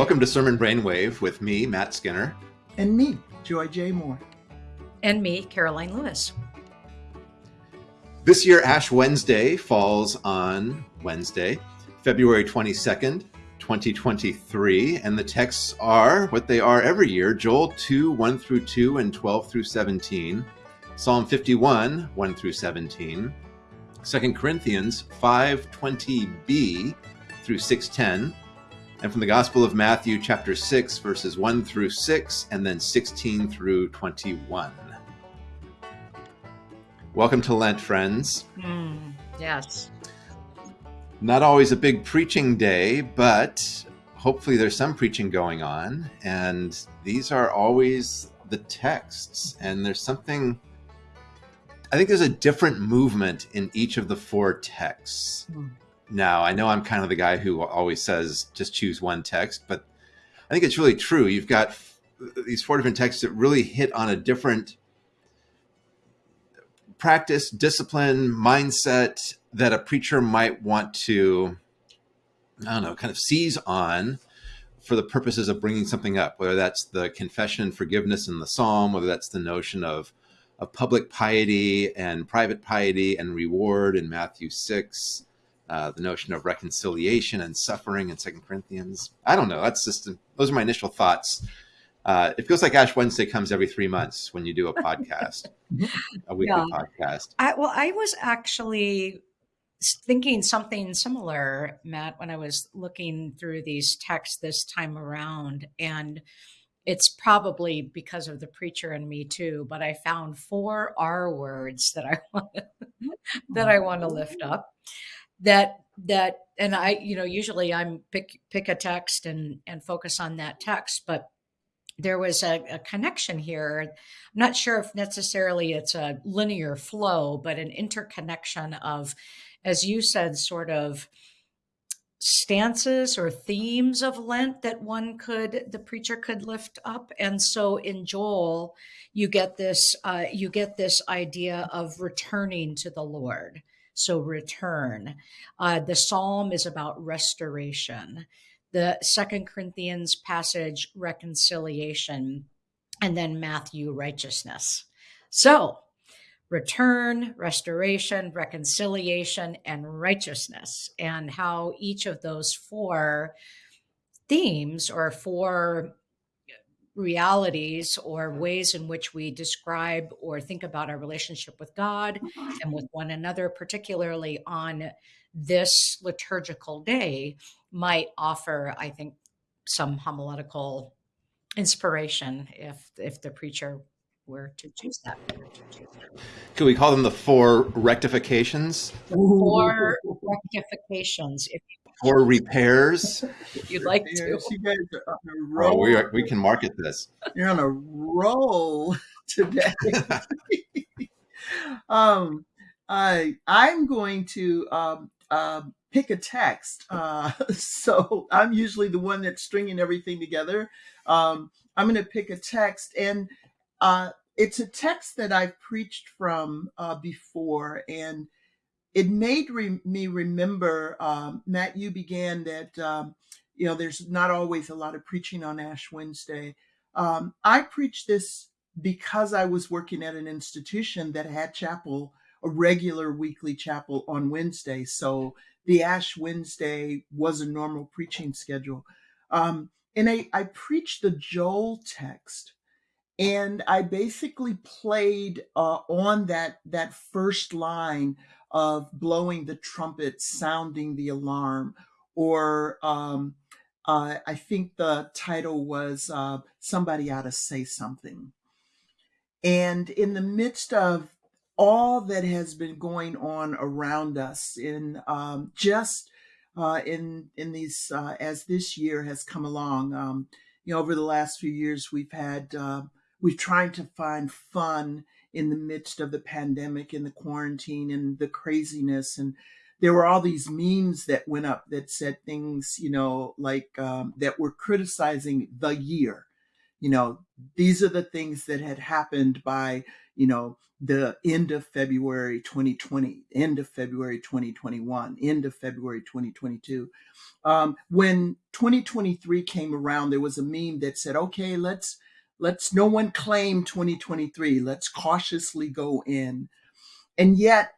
Welcome to Sermon Brainwave with me, Matt Skinner. And me, Joy J. Moore. And me, Karoline Lewis. This year, Ash Wednesday falls on Wednesday, February 22nd, 2023. And the texts are what they are every year Joel 2, 1 through 2, and 12 through 17, Psalm 51, 1 through 17, 2 Corinthians 5, 20b through 610, and from the Gospel of Matthew, chapter 6, verses 1 through 6, and then 16 through 21. Welcome to Lent, friends. Mm, yes. Not always a big preaching day, but hopefully there's some preaching going on. And these are always the texts. And there's something, I think there's a different movement in each of the four texts. Mm now. I know I'm kind of the guy who always says just choose one text, but I think it's really true. You've got these four different texts that really hit on a different practice, discipline, mindset that a preacher might want to, I don't know, kind of seize on for the purposes of bringing something up, whether that's the confession and forgiveness in the psalm, whether that's the notion of, of public piety and private piety and reward in Matthew 6, uh, the notion of reconciliation and suffering in Second Corinthians. I don't know. That's just those are my initial thoughts. Uh, it feels like Ash Wednesday comes every three months when you do a podcast, a weekly yeah. podcast. I, well, I was actually thinking something similar, Matt, when I was looking through these texts this time around, and it's probably because of the preacher and me too. But I found four R words that I want that I want to lift up that that and i you know usually i'm pick pick a text and and focus on that text but there was a, a, connection here. I'm not sure if necessarily it's a linear flow but an interconnection of as you said sort of stances or themes of lent that one could the preacher could lift up. And so in joel you get this uh, you get this idea of returning to the lord so return. Uh, the psalm is about restoration. The Second Corinthians passage, reconciliation, and then Matthew, righteousness. So return, restoration, reconciliation, and righteousness, and how each of those four themes or four realities or ways in which we describe or think about our relationship with God mm-hmm. and with one another, particularly on this liturgical day, might offer, I think, some homiletical inspiration if if the preacher were to choose that. Could we call them the four rectifications? Four rectifications, if you for repairs. You'd like to. You guys are on a roll. Oh, we, are, we can market this. You're on a roll today. um, I I'm going to um, uh, pick a text. Uh, so I'm usually the one that's stringing everything together. Um, I'm going to pick a text, and uh, it's a text that I've preached from uh, before, and it made re- me remember, um, Matt, you began that, um, you know, there's not always a lot of preaching on Ash Wednesday. Um, I preached this because I was working at an institution that had chapel, a regular weekly chapel on Wednesday. So the Ash Wednesday was a normal preaching schedule. Um, and I, I preached the Joel text and I basically played uh, on that that first line of blowing the trumpet, sounding the alarm, or um, uh, I think the title was uh, Somebody Ought to Say Something. And in the midst of all that has been going on around us in um, just uh, in in these uh, as this year has come along, um, you know, over the last few years we've had uh, we've tried to find fun in the midst of the pandemic and the quarantine and the craziness and there were all these memes that went up that said things you know like um, that were criticizing the year you know these are the things that had happened by you know, the end of February 2020, end of February 2021, end of February 2022. Um, when 2023 came around, there was a meme that said, okay, let's let's no one claim 2023. Let's cautiously go in. And yet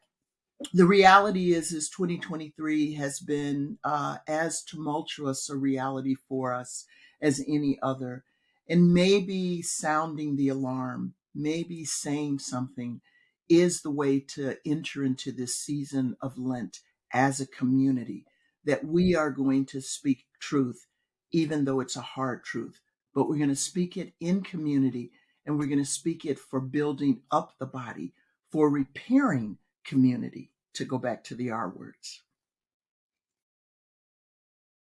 the reality is is 2023 has been uh, as tumultuous a reality for us as any other and maybe sounding the alarm maybe saying something is the way to enter into this season of lent as a community that we are going to speak truth even though it's a hard truth but we're going to speak it in community and we're going to speak it for building up the body for repairing community to go back to the R words.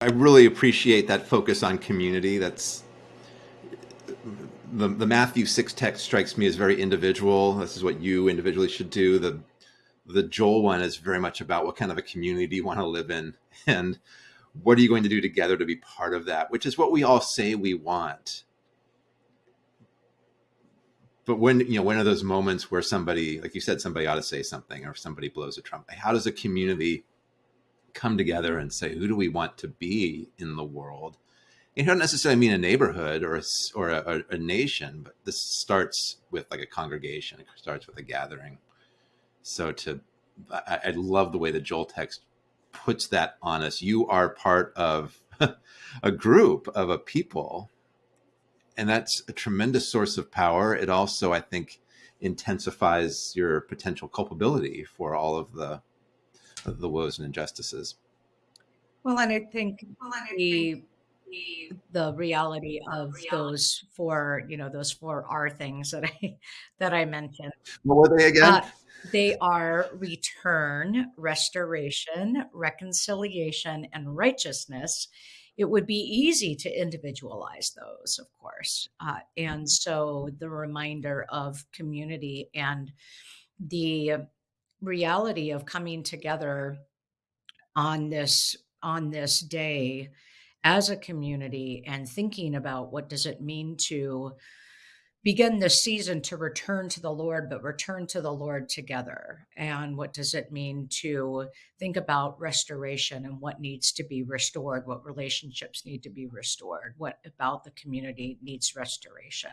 I really appreciate that focus on community. That's the, the Matthew 6 text strikes me as very individual. This is what you individually should do. The the Joel one is very much about what kind of a community you want to live in and what are you going to do together to be part of that, which is what we all say we want. But when, you know, when are those moments where somebody, like you said, somebody ought to say something or somebody blows a trumpet? How does a community come together and say, who do we want to be in the world? It doesn't necessarily mean a neighborhood or a, or a, a nation, but this starts with like a congregation. It starts with a gathering. So to, I, I love the way the Joel text puts that on us. You are part of a group of a people and that's a tremendous source of power. It also, I think, intensifies your potential culpability for all of the of the woes and injustices. Well, and I think well, and I the think the reality of reality. those four, you know, those four R things that I that I mentioned. What were they again? Uh, they are return, restoration, reconciliation, and righteousness it would be easy to individualize those, of course. Uh, and so the reminder of community and the reality of coming together on this on this day as a community and thinking about what does it mean to begin this season to return to the Lord, but return to the Lord together. And what does it mean to think about restoration and what needs to be restored, what relationships need to be restored, what about the community needs restoration?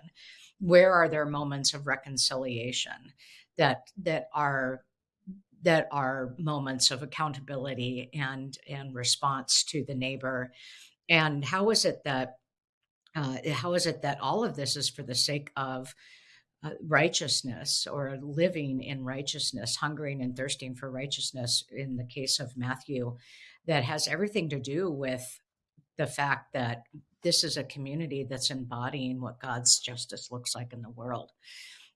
Where are there moments of reconciliation that that are that are moments of accountability and and response to the neighbor? And how is it that uh, how is it that all of this is for the sake of uh, righteousness or living in righteousness, hungering and thirsting for righteousness in the case of Matthew, that has everything to do with the fact that this is a community that's embodying what God's justice looks like in the world.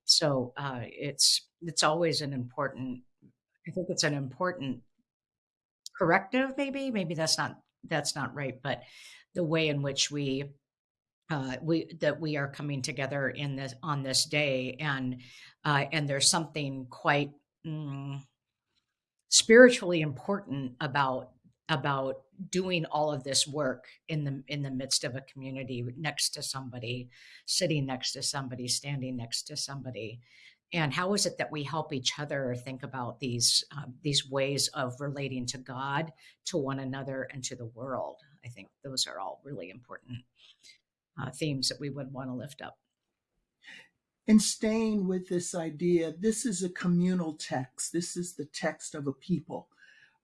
So uh, it's it's always an important. I think it's an important corrective. Maybe maybe that's not that's not right, but the way in which we uh, we that we are coming together in this on this day, and uh, and there's something quite mm, spiritually important about about doing all of this work in the in the midst of a community next to somebody sitting next to somebody standing next to somebody. And how is it that we help each other think about these uh, these ways of relating to god to one another and to the world? I think those are all really important uh, themes that we would want to lift up. And staying with this idea, this is a communal text. This is the text of a people.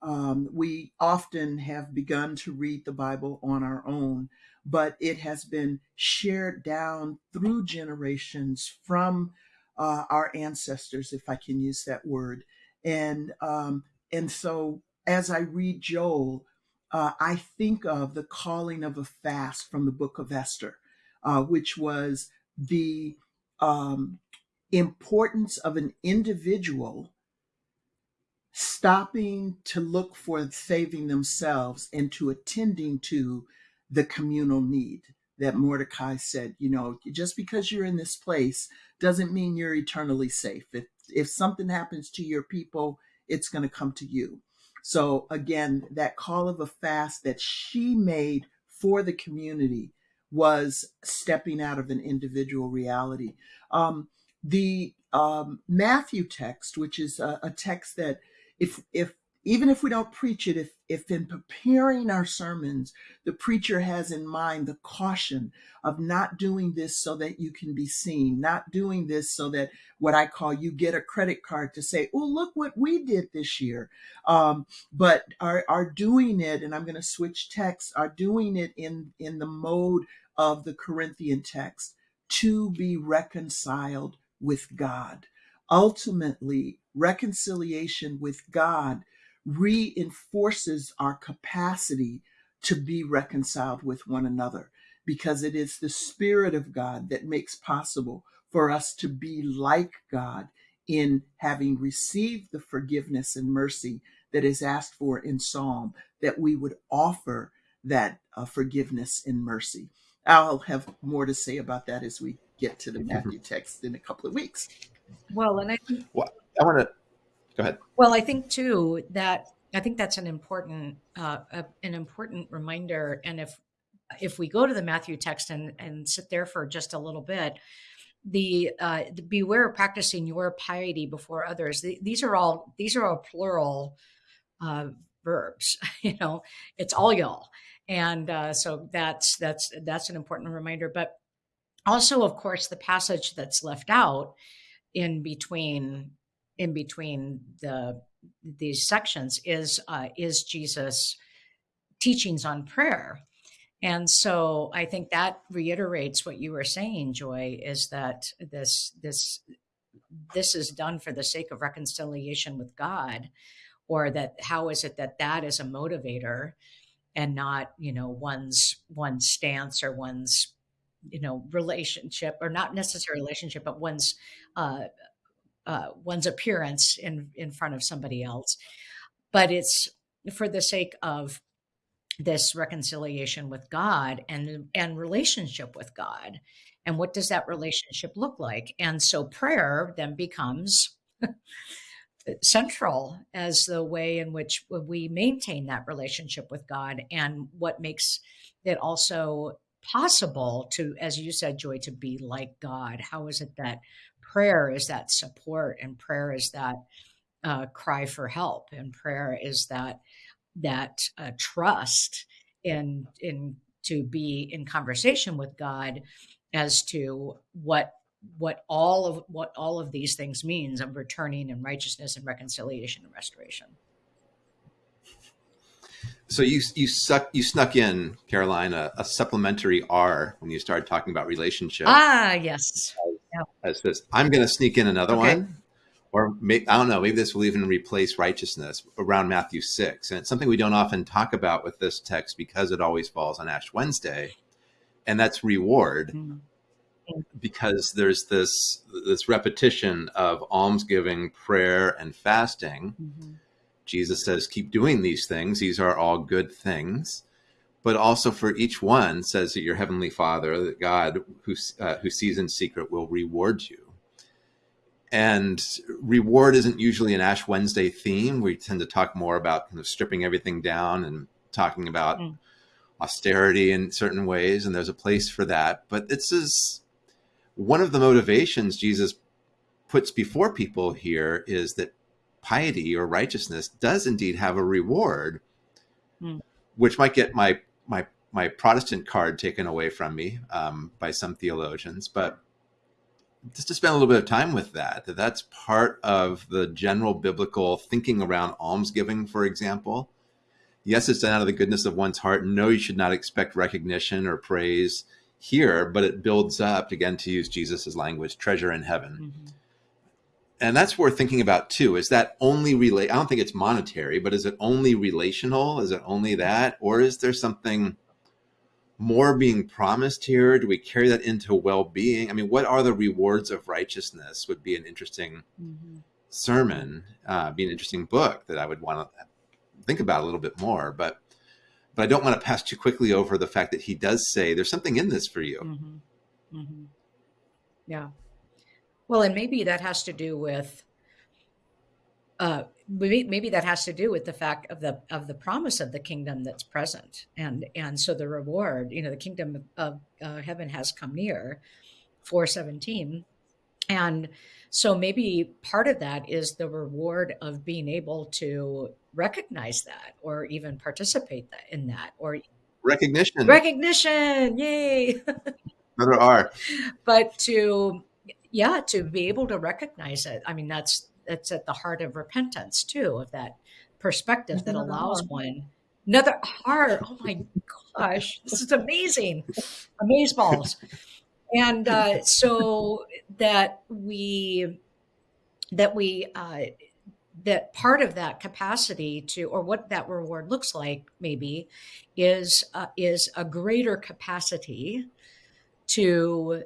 Um, we often have begun to read the Bible on our own, but it has been shared down through generations from uh, our ancestors, if I can use that word. And um, and so as I read Joel, uh, I think of the calling of a fast from the book of Esther, uh, which was the um, importance of an individual stopping to look for saving themselves and to attending to the communal need that Mordecai said, you know, just because you're in this place doesn't mean you're eternally safe. If if something happens to your people, it's going to come to you. So again, that call of a fast that she made for the community was stepping out of an individual reality. Um, the um, Matthew text, which is a, a text that if if even if we don't preach it, if, if in preparing our sermons, the preacher has in mind the caution of not doing this so that you can be seen, not doing this so that what I call you get a credit card to say, oh, look what we did this year. Um, but are, are doing it, and I'm going to switch text, are doing it in, in the mode of the Corinthian text to be reconciled with God. Ultimately, reconciliation with God reinforces our capacity to be reconciled with one another because it is the Spirit of God that makes possible for us to be like God in having received the forgiveness and mercy that is asked for in Psalm, that we would offer that uh, forgiveness and mercy. I'll have more to say about that as we get to the Matthew text in a couple of weeks. Well, and I well, I want to Go ahead. Well, I think too that I think that's an important uh, a, an important reminder. And if if we go to the Matthew text and and sit there for just a little bit, the, uh, the beware of practicing your piety before others. The, these are all these are all plural uh, verbs. you know, it's all y'all, and uh, so that's that's that's an important reminder. But also, of course, the passage that's left out in between in between the these sections is uh, is Jesus' teachings on prayer. And so I think that reiterates what you were saying, Joy, is that this this this is done for the sake of reconciliation with God, or that how is it that that is a motivator and not you know one's one's stance or one's you know relationship or not necessarily relationship but one's uh, uh, one's appearance in in front of somebody else, but it's for the sake of this reconciliation with God and and relationship with God. And what does that relationship look like? And so prayer then becomes central as the way in which we maintain that relationship with God and what makes it also possible to, as you said, Joy, to be like God. How is it that prayer is that support and prayer is that uh, cry for help and prayer is that that uh, trust in in to be in conversation with God as to what what all of what all of these things means of returning and righteousness and reconciliation and restoration. So you you suck you snuck in Karoline a, a supplementary R when you started talking about relationship. Ah, yes as this. I'm going to sneak in another okay. one, or I don't know. Maybe this will even replace righteousness around Matthew six, and it's something we don't often talk about with this text because it always falls on Ash Wednesday, and that's reward. Mm-hmm. Because there's this this repetition of almsgiving, prayer, and fasting. Mm-hmm. Jesus says, "Keep doing these things; these are all good things." But also for each one says that your heavenly Father, that God who uh, who sees in secret, will reward you. And reward isn't usually an Ash Wednesday theme. We tend to talk more about kind of stripping everything down and talking about mm. austerity in certain ways, and there's a place for that. But this is one of the motivations Jesus puts before people here is that piety or righteousness does indeed have a reward, mm. which might get my my my Protestant card taken away from me um, by some theologians, but just to spend a little bit of time with that, that that's part of the general biblical thinking around almsgiving, for example. Yes, it's done out of the goodness of one's heart. No, you should not expect recognition or praise here, but it builds up, again, to use Jesus's language, treasure in heaven. Mm-hmm and that's worth thinking about too. Is that only relate? I don't think it's monetary, but is it only relational? Is it only that, or is there something more being promised here? Do we carry that into well-being? I mean, what are the rewards of righteousness? Would be an interesting mm-hmm. sermon, uh, be an interesting book that I would want to think about a little bit more. But but I don't want to pass too quickly over the fact that he does say there's something in this for you. Mm-hmm. Mm-hmm. Yeah. Well, and maybe that has to do with uh, maybe, maybe that has to do with the fact of the of the promise of the kingdom that's present, and and so the reward, you know, the kingdom of uh, heaven has come near, four seventeen, And so maybe part of that is the reward of being able to recognize that or even participate that, in that or recognition. Recognition. Yay. Another R. But to yeah, to be able to recognize it. I mean that's that's at the heart of repentance too, of that perspective that allows one another heart. Oh my gosh, this is amazing. Amazeballs and uh, so that we that we uh, that part of that capacity to or what that reward looks like maybe is uh, is a greater capacity to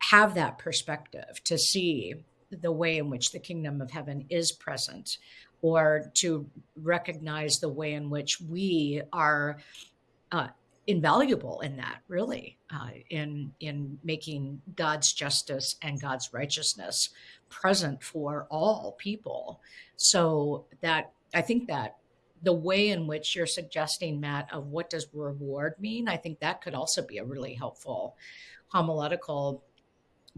have that perspective to see the way in which the kingdom of heaven is present or to recognize the way in which we are uh, invaluable in that really uh, in in making god's justice and god's righteousness present for all people. So that i think that the way in which you're suggesting matt of what does reward mean i think that could also be a really helpful homiletical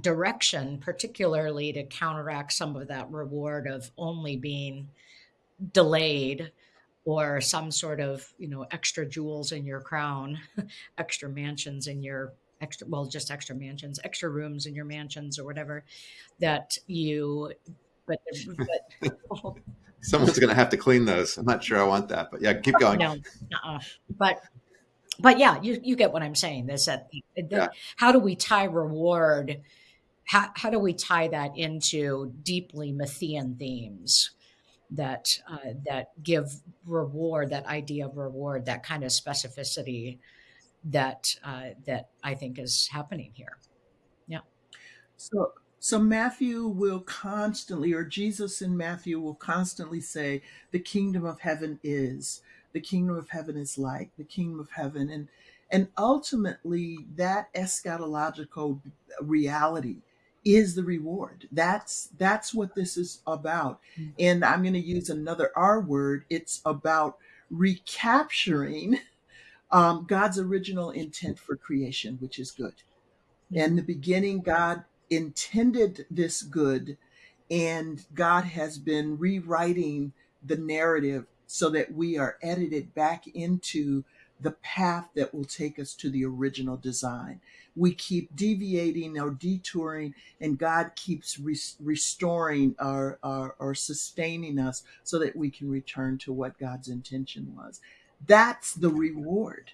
direction particularly to counteract some of that reward of only being delayed or some sort of you know extra jewels in your crown extra mansions in your extra well just extra mansions extra rooms in your mansions or whatever that you but, but someone's going to have to clean those i'm not sure i want that but yeah keep going no uh-uh. but but yeah you, you get what i'm saying this that, that yeah. how do we tie reward how, how do we tie that into deeply Matthean themes that uh, that give reward, that idea of reward, that kind of specificity that uh, that I think is happening here. Yeah. So so Matthew will constantly, or Jesus in Matthew will constantly say, "The kingdom of heaven is." The kingdom of heaven is like the kingdom of heaven, and and ultimately that eschatological reality is the reward. That's that's what this is about. Mm-hmm. And I'm going to use another R word. It's about recapturing um, God's original intent for creation, which is good. Mm-hmm. In the beginning, God intended this good, and God has been rewriting the narrative so that we are edited back into the path that will take us to the original design we keep deviating or detouring, and God keeps restoring or, or, or sustaining us so that we can return to what God's intention was. That's the reward.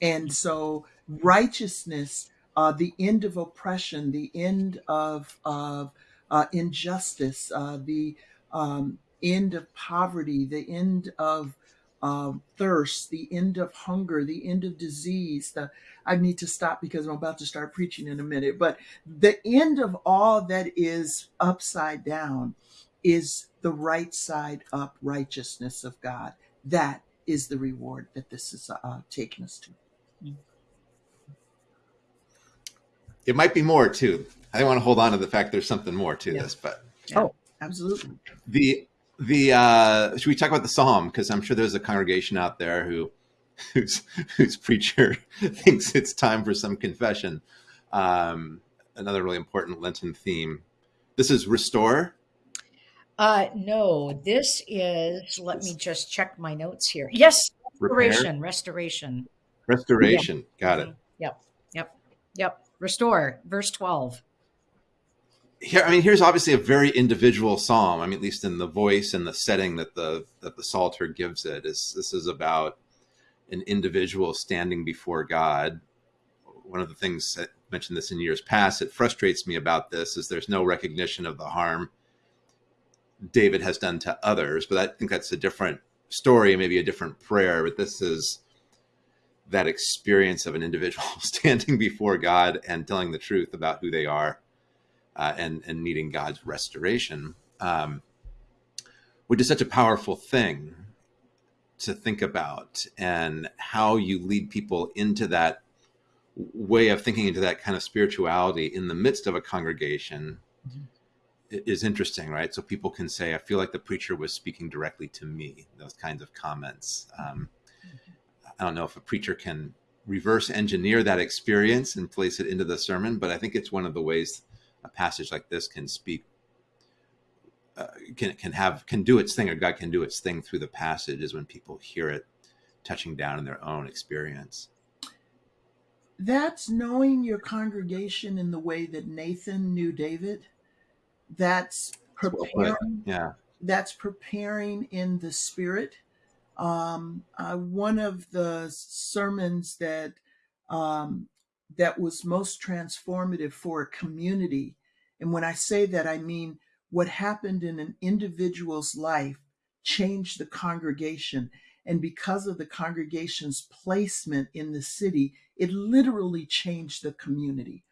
And so, righteousness, uh, the end of oppression, the end of, of uh, injustice, uh, the um, end of poverty, the end of um, thirst, the end of hunger, the end of disease. The, I need to stop because I'm about to start preaching in a minute. But the end of all that is upside down is the right side up righteousness of God. That is the reward that this is uh, taking us to. It might be more too. I want to hold on to the fact there's something more to yeah. this, but oh, absolutely. The the uh should we talk about the psalm? Because i'm sure there's a congregation out there who whose whose preacher thinks it's time for some confession. Um another really important lenten theme. This is restore? Uh no this is let me just check my notes here. Yes restoration Repair? restoration restoration. Yeah. got it. Mm-hmm. yep yep yep. Restore verse 12 here i mean here's obviously a very individual psalm i mean at least in the voice and the setting that the that the psalter gives it is this is about an individual standing before god. One of the things that I mentioned this in years past it frustrates me about this is there's no recognition of the harm david has done to others but i think that's a different story maybe a different prayer but this is that experience of an individual standing before god and telling the truth about who they are uh, and and needing God's restoration, um, which is such a powerful thing to think about, and how you lead people into that way of thinking into that kind of spirituality in the midst of a congregation mm-hmm. is interesting, right? So people can say, "I feel like the preacher was speaking directly to me." Those kinds of comments. Um, I don't know if a preacher can reverse engineer that experience and place it into the sermon, but I think it's one of the ways a passage like this can speak uh, can can have can do its thing or God can do its thing through the passage is when people hear it touching down in their own experience. That's knowing your congregation in the way that Nathan knew David. That's preparing. Yeah. That's preparing in the spirit. Um, uh, one of the sermons that um, that was most transformative for a community, and when I say that, I mean what happened in an individual's life changed the congregation. And because of the congregation's placement in the city, it literally changed the community.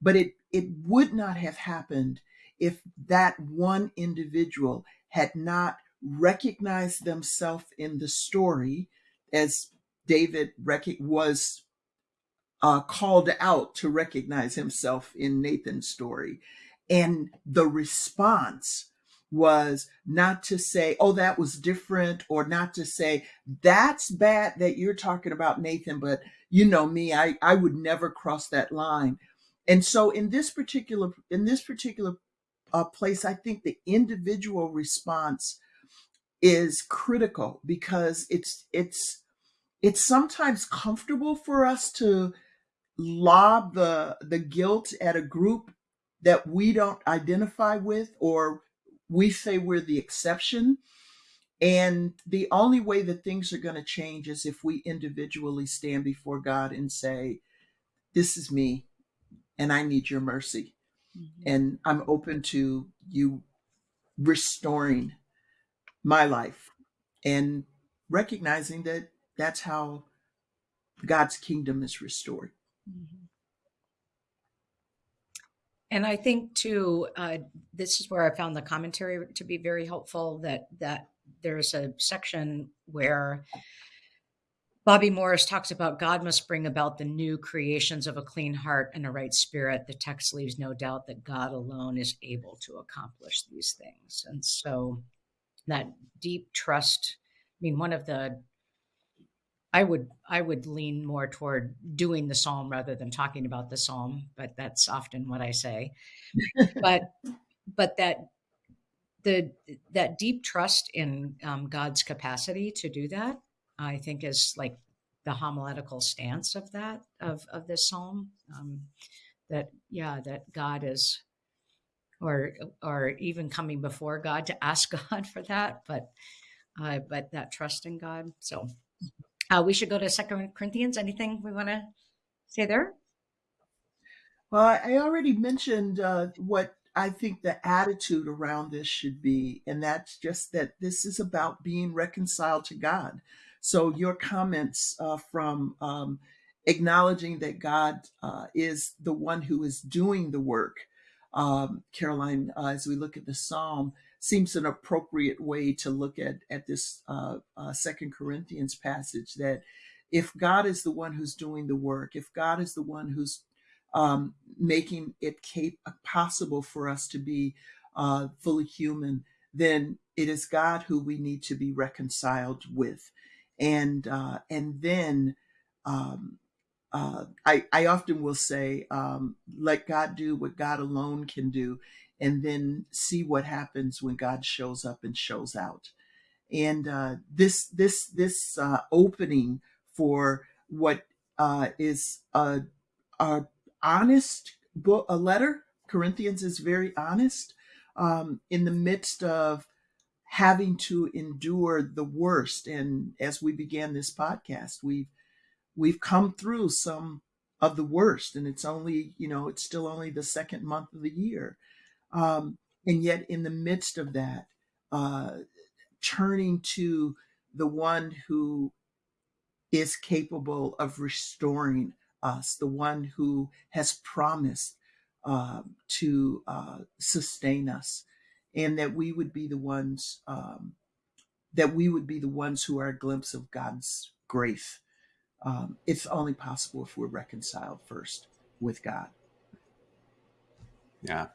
But it, it would not have happened if that one individual had not recognized themselves in the story as David was uh, called out to recognize himself in Nathan's story. And the response was not to say, oh, that was different, or not to say, that's bad that you're talking about Nathan, but you know me, I, I would never cross that line. And so in this particular in this particular uh, place, I think the individual response is critical because it's it's it's sometimes comfortable for us to lob the the guilt at a group that we don't identify with or we say we're the exception. And the only way that things are going to change is if we individually stand before God and say, This is me, and I need your mercy. Mm-hmm. And I'm open to you restoring my life and recognizing that that's how God's kingdom is restored. Mm-hmm. And I think too, uh, this is where I found the commentary to be very helpful. That that there's a section where Bobby Morris talks about God must bring about the new creations of a clean heart and a right spirit. The text leaves no doubt that God alone is able to accomplish these things. And so that deep trust, I mean, one of the I would I would lean more toward doing the psalm rather than talking about the psalm, but that's often what I say. but but that the that deep trust in um, God's capacity to do that, I think, is like the homiletical stance of that of of this psalm. Um, that yeah, that God is, or or even coming before God to ask God for that, but uh, but that trust in God. So uh, we should go to Second Corinthians. Anything we want to say there? Well, I already mentioned uh, what I think the attitude around this should be, and that's just that this is about being reconciled to God. So your comments uh, from um, acknowledging that God uh, is the one who is doing the work, um, Karoline, uh, as we look at the psalm, seems an appropriate way to look at at this uh, uh, Second Corinthians passage. That if God is the one who's doing the work, if God is the one who's um, making it cap- possible for us to be uh, fully human, then it is God who we need to be reconciled with, and uh, and then. Um, uh, I, I often will say, um, let God do what God alone can do and then see what happens when God shows up and shows out. And uh, this this this uh, opening for what uh, is a, a honest book, a letter. Corinthians is very honest um, in the midst of having to endure the worst. And as we began this podcast, we've we've come through some of the worst, and it's only you know it's still only the second month of the year um, and yet, in the midst of that, uh, turning to the one who is capable of restoring us, the one who has promised uh, to uh, sustain us, and that we would be the ones um, that we would be the ones who are a glimpse of God's grace. Um, it's only possible if we're reconciled first with God. Yeah,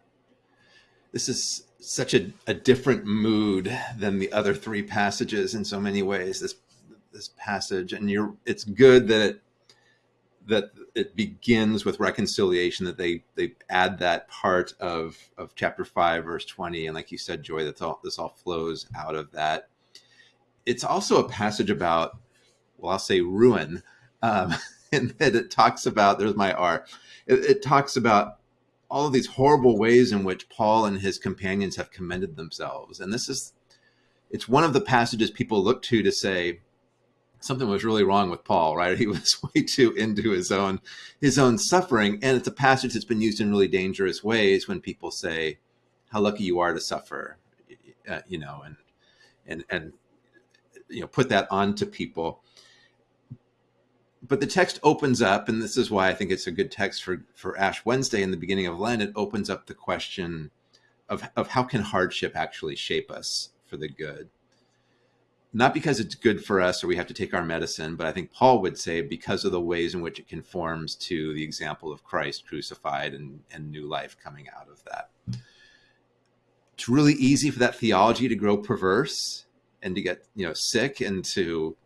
this is such a, a different mood than the other three passages in so many ways. This this passage, and you're it's good that it that it begins with reconciliation that they they add that part of of chapter 5 verse 20 and like you said joy that's all this all flows out of that it's also a passage about well i'll say ruin um and that it talks about there's my r it, it talks about all of these horrible ways in which paul and his companions have commended themselves and this is it's one of the passages people look to to say something was really wrong with Paul, right? He was way too into his own his own suffering, and it's a passage that's been used in really dangerous ways when people say, "How lucky you are to suffer," uh, you know, and and and you know, put that onto people. But the text opens up, and this is why I think it's a good text for for Ash Wednesday in the beginning of Lent. It opens up the question of of how can hardship actually shape us for the good not because it's good for us or we have to take our medicine, but I think Paul would say because of the ways in which it conforms to the example of Christ crucified and, and new life coming out of that. It's really easy for that theology to grow perverse and to get you know sick and to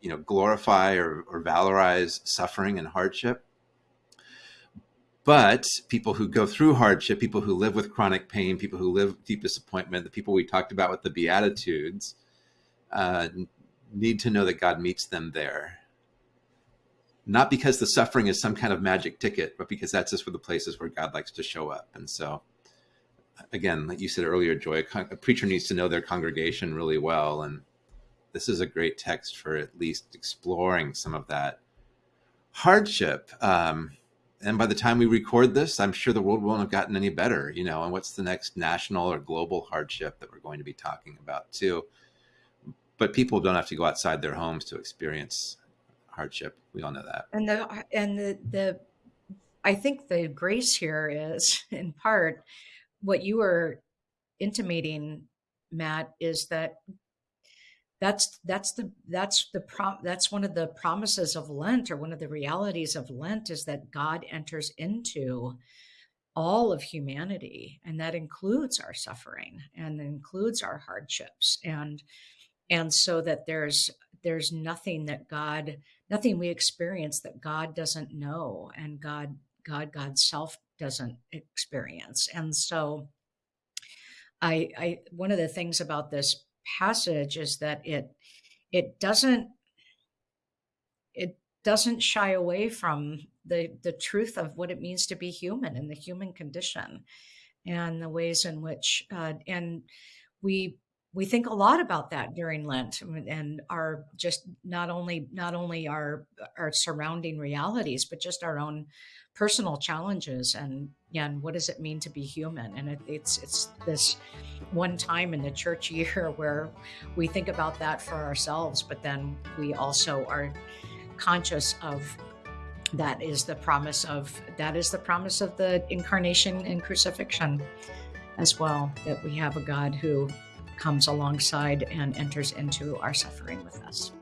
you know glorify or, or valorize suffering and hardship. But people who go through hardship, people who live with chronic pain, people who live deep disappointment, the people we talked about with the Beatitudes, uh, need to know that God meets them there. Not because the suffering is some kind of magic ticket, but because that's just for the places where God likes to show up. And so, again, like you said earlier, Joy, a, a preacher needs to know their congregation really well. And this is a great text for at least exploring some of that hardship. Um, and by the time we record this, I'm sure the world won't have gotten any better, you know. And what's the next national or global hardship that we're going to be talking about, too? but people don't have to go outside their homes to experience hardship. We all know that. And the and the the I think the grace here is in part what you were intimating, Matt, is that that's that's the that's the prom that's one of the promises of Lent or one of the realities of Lent is that God enters into all of humanity and that includes our suffering and includes our hardships and and so that there's there's nothing that god nothing we experience that god doesn't know and god god god's self doesn't experience. And so i i one of the things about this passage is that it it doesn't it doesn't shy away from the the truth of what it means to be human and the human condition and the ways in which uh, and we we think a lot about that during Lent um, and our just not only not only our our surrounding realities, but just our own personal challenges and and what does it mean to be human? And it, it's it's this one time in the church year where we think about that for ourselves, but then we also are conscious of that is the promise of that is the promise of the incarnation and crucifixion as well that we have a God who comes alongside and enters into our suffering with us.